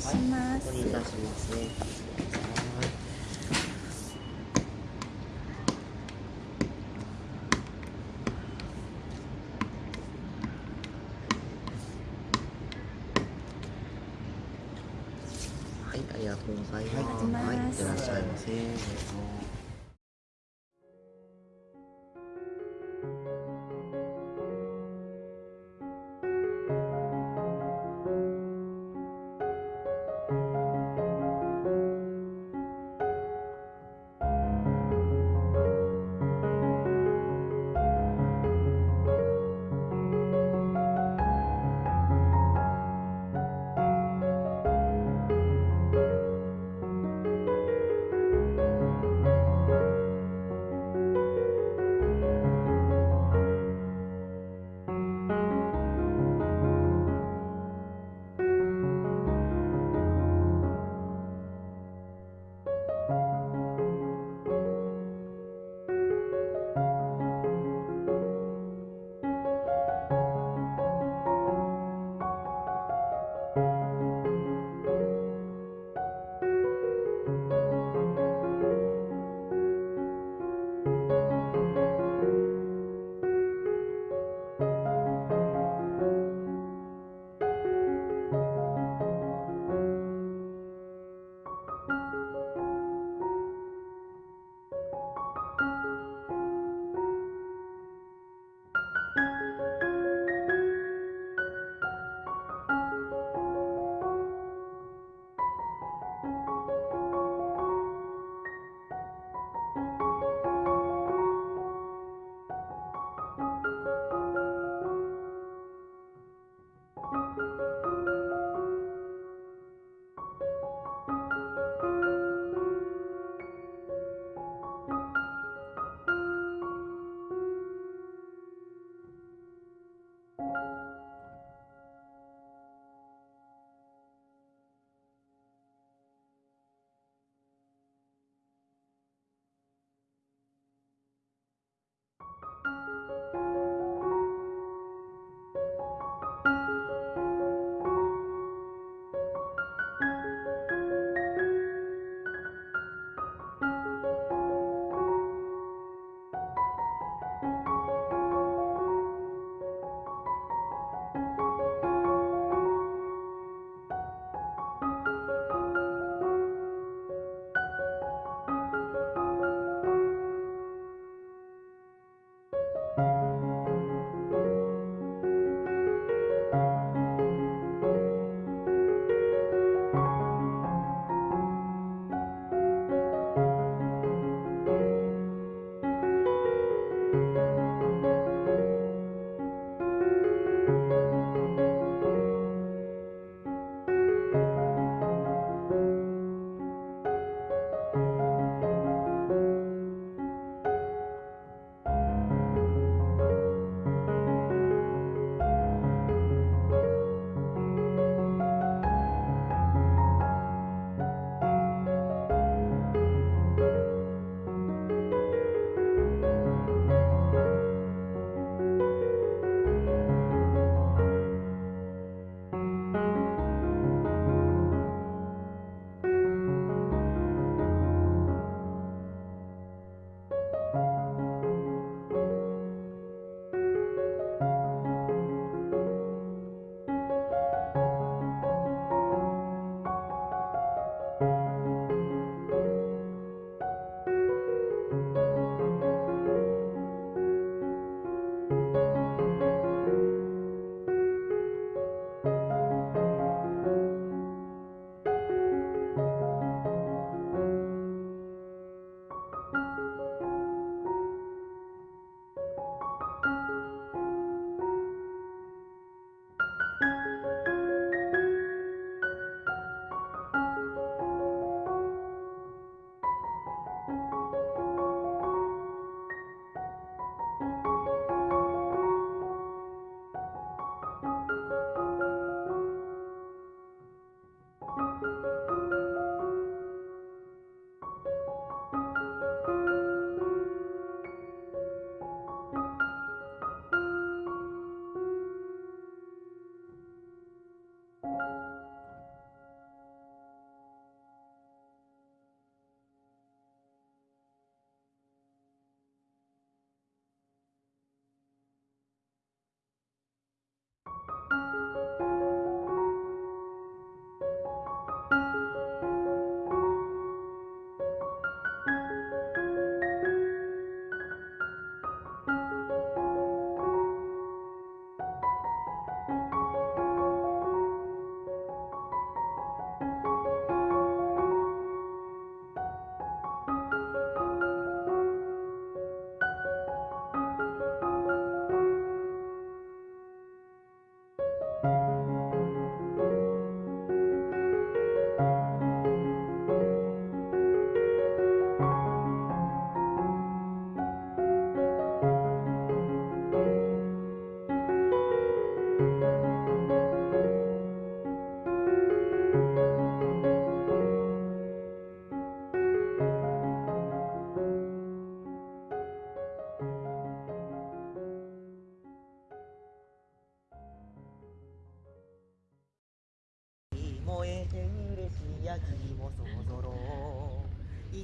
礼しますお願いしますねはい、ありがとうございます。はい、いってらっしゃいませ。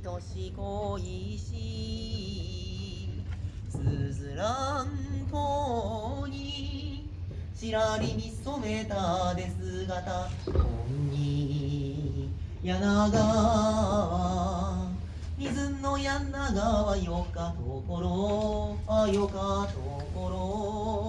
よし恋しすずらんとにしらりに染めたで姿。本に柳川水の柳川よかところあよかところ。